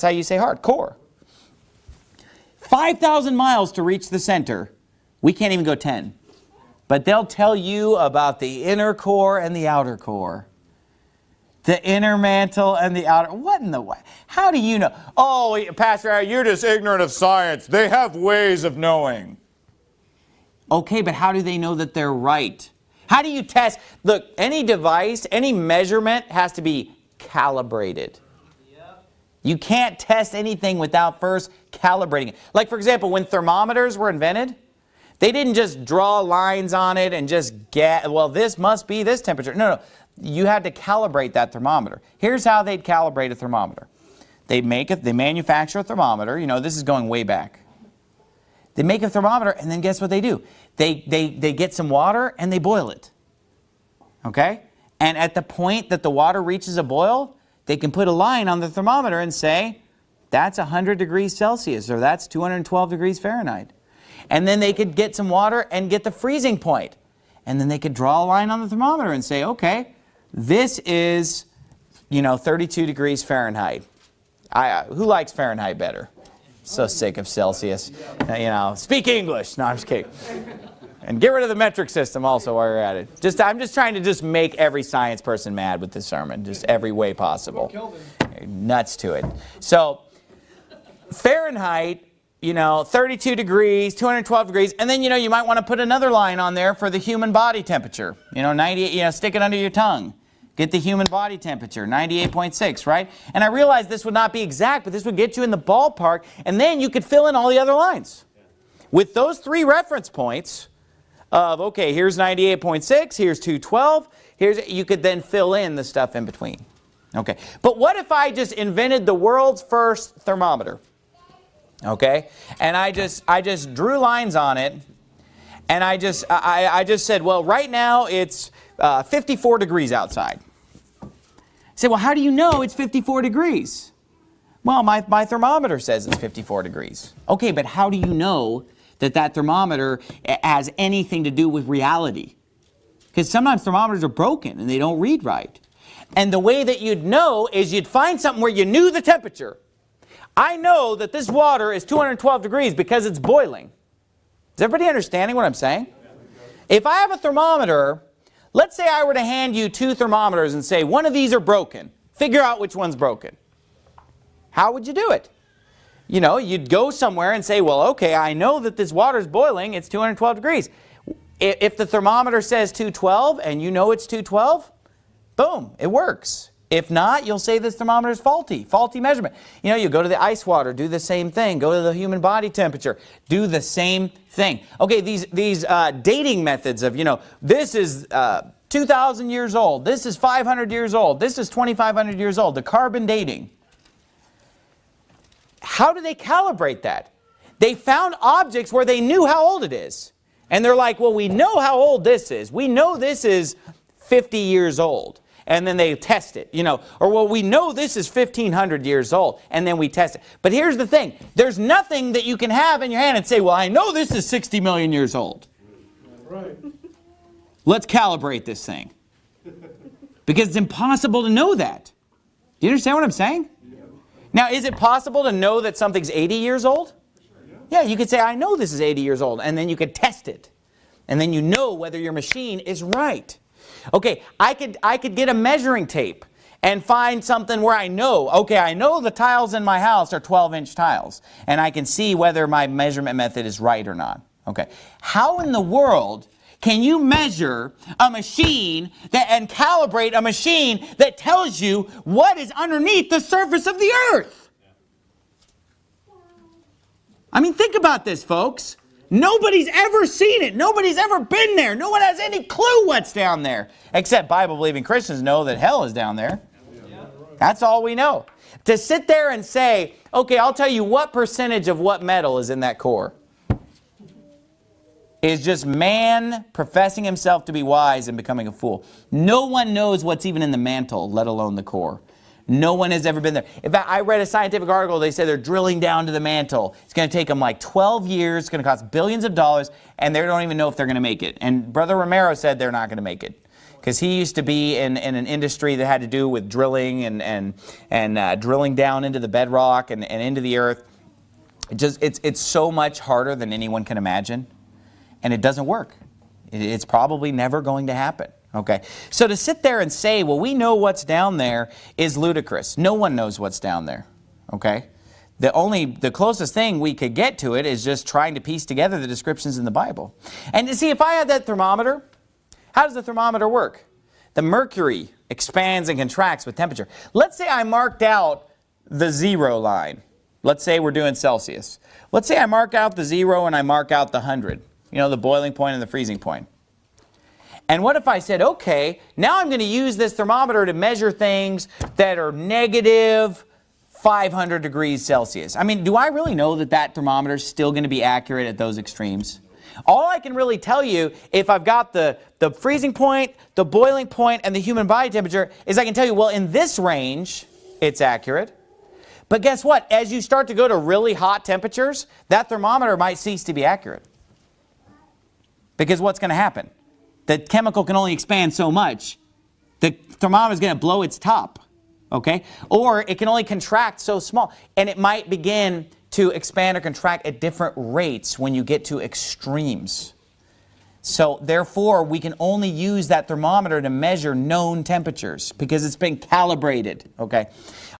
That's how you say heart, core. 5,000 miles to reach the center. We can't even go 10. But they'll tell you about the inner core and the outer core. The inner mantle and the outer. What in the way? How do you know? Oh, Pastor, you're just ignorant of science. They have ways of knowing. Okay, but how do they know that they're right? How do you test? Look, any device, any measurement has to be calibrated. You can't test anything without first calibrating it. Like for example, when thermometers were invented, they didn't just draw lines on it and just get, well, this must be this temperature. No, no, you had to calibrate that thermometer. Here's how they'd calibrate a thermometer. They make it, they manufacture a thermometer, you know, this is going way back. They make a thermometer and then guess what they do? They, they, they get some water and they boil it. Okay? And at the point that the water reaches a boil, they can put a line on the thermometer and say, that's 100 degrees Celsius or that's 212 degrees Fahrenheit. And then they could get some water and get the freezing point. And then they could draw a line on the thermometer and say, okay, this is, you know, 32 degrees Fahrenheit. I, uh, who likes Fahrenheit better? So sick of Celsius. You know, speak English. No, I'm just kidding. And get rid of the metric system also while you're at it. Just, I'm just trying to just make every science person mad with this sermon, just every way possible. Nuts to it. So Fahrenheit, you know, 32 degrees, 212 degrees, and then, you know, you might want to put another line on there for the human body temperature. You know, 98, you know, stick it under your tongue. Get the human body temperature, 98.6, right? And I realized this would not be exact, but this would get you in the ballpark, and then you could fill in all the other lines. With those three reference points, of, okay, here's 98.6, here's 212, here's, you could then fill in the stuff in between. Okay, but what if I just invented the world's first thermometer? Okay, and I just, I just drew lines on it, and I just, I, I just said, well, right now it's uh, 54 degrees outside. I said, well, how do you know it's 54 degrees? Well, my, my thermometer says it's 54 degrees. Okay, but how do you know that that thermometer has anything to do with reality. Because sometimes thermometers are broken and they don't read right. And the way that you'd know is you'd find something where you knew the temperature. I know that this water is 212 degrees because it's boiling. Is everybody understanding what I'm saying? If I have a thermometer, let's say I were to hand you two thermometers and say one of these are broken. Figure out which one's broken. How would you do it? You know, you'd go somewhere and say, well, okay, I know that this water's boiling, it's 212 degrees. If the thermometer says 212 and you know it's 212, boom, it works. If not, you'll say this thermometer is faulty, faulty measurement. You know, you go to the ice water, do the same thing. Go to the human body temperature, do the same thing. Okay, these, these uh, dating methods of, you know, this is uh, 2,000 years old, this is 500 years old, this is 2,500 years old, the carbon dating. How do they calibrate that? They found objects where they knew how old it is. And they're like, well, we know how old this is. We know this is 50 years old. And then they test it, you know. Or, well, we know this is 1,500 years old. And then we test it. But here's the thing. There's nothing that you can have in your hand and say, well, I know this is 60 million years old. Right. Let's calibrate this thing. Because it's impossible to know that. Do you understand what I'm saying? Now, is it possible to know that something's 80 years old? Yeah, you could say, I know this is 80 years old, and then you could test it. And then you know whether your machine is right. Okay, I could, I could get a measuring tape and find something where I know, okay, I know the tiles in my house are 12-inch tiles, and I can see whether my measurement method is right or not. Okay, how in the world can you measure a machine that, and calibrate a machine that tells you what is underneath the surface of the earth? I mean, think about this, folks. Nobody's ever seen it. Nobody's ever been there. No one has any clue what's down there. Except Bible-believing Christians know that hell is down there. That's all we know. To sit there and say, okay, I'll tell you what percentage of what metal is in that core is just man professing himself to be wise and becoming a fool. No one knows what's even in the mantle, let alone the core. No one has ever been there. In fact, I read a scientific article, they say they're drilling down to the mantle. It's going to take them like 12 years, it's going to cost billions of dollars, and they don't even know if they're going to make it. And Brother Romero said they're not going to make it. because he used to be in, in an industry that had to do with drilling and, and, and uh, drilling down into the bedrock and, and into the earth. It just, it's, it's so much harder than anyone can imagine, and it doesn't work. It's probably never going to happen. Okay, so to sit there and say, well, we know what's down there is ludicrous. No one knows what's down there. Okay, the only, the closest thing we could get to it is just trying to piece together the descriptions in the Bible. And you see, if I had that thermometer, how does the thermometer work? The mercury expands and contracts with temperature. Let's say I marked out the zero line. Let's say we're doing Celsius. Let's say I mark out the zero and I mark out the 100. You know, the boiling point and the freezing point. And what if I said, okay, now I'm going to use this thermometer to measure things that are negative 500 degrees Celsius. I mean, do I really know that that thermometer is still going to be accurate at those extremes? All I can really tell you, if I've got the, the freezing point, the boiling point, and the human body temperature, is I can tell you, well, in this range, it's accurate. But guess what? As you start to go to really hot temperatures, that thermometer might cease to be accurate. Because what's going to happen? The chemical can only expand so much. The thermometer is going to blow its top. Okay? Or it can only contract so small. And it might begin to expand or contract at different rates when you get to extremes. So therefore, we can only use that thermometer to measure known temperatures because it's been calibrated. Okay?